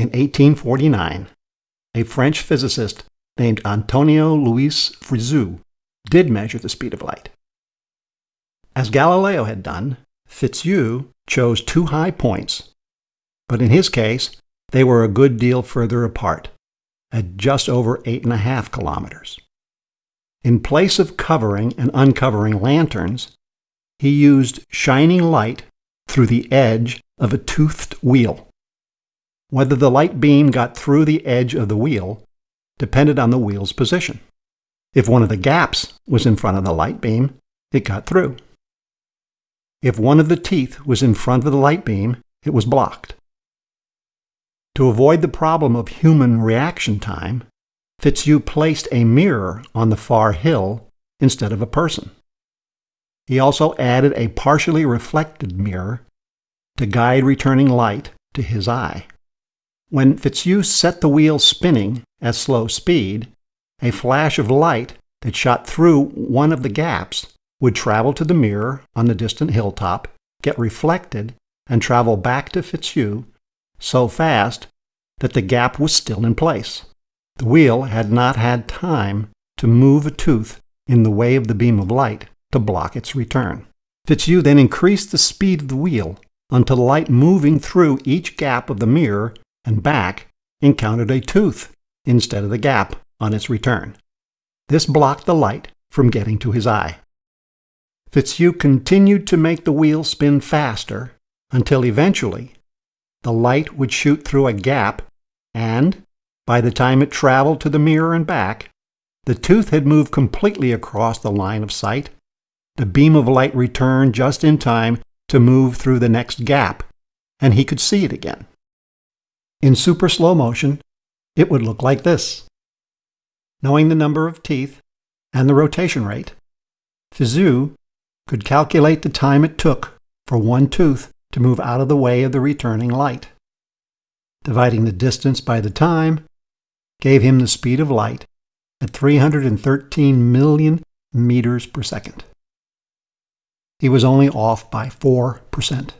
In 1849, a French physicist named Antonio Luis Fizeau did measure the speed of light. As Galileo had done, Fizeau chose two high points, but in his case, they were a good deal further apart, at just over 8.5 kilometers. In place of covering and uncovering lanterns, he used shining light through the edge of a toothed wheel. Whether the light beam got through the edge of the wheel depended on the wheel's position. If one of the gaps was in front of the light beam, it got through. If one of the teeth was in front of the light beam, it was blocked. To avoid the problem of human reaction time, Fizeau placed a mirror on the far hill instead of a person. He also added a partially reflected mirror to guide returning light to his eye. When Fizeau set the wheel spinning at slow speed, a flash of light that shot through one of the gaps would travel to the mirror on the distant hilltop, get reflected, and travel back to Fizeau so fast that the gap was still in place. The wheel had not had time to move a tooth in the way of the beam of light to block its return. Fizeau then increased the speed of the wheel until light moving through each gap of the mirror and back encountered a tooth instead of the gap on its return. This blocked the light from getting to his eye. Fizeau continued to make the wheel spin faster until eventually the light would shoot through a gap and, by the time it traveled to the mirror and back, the tooth had moved completely across the line of sight. The beam of light returned just in time to move through the next gap, and he could see it again. In super slow motion, it would look like this. Knowing the number of teeth and the rotation rate, Fizeau could calculate the time it took for one tooth to move out of the way of the returning light. Dividing the distance by the time gave him the speed of light at 313 million meters per second. He was only off by 4%.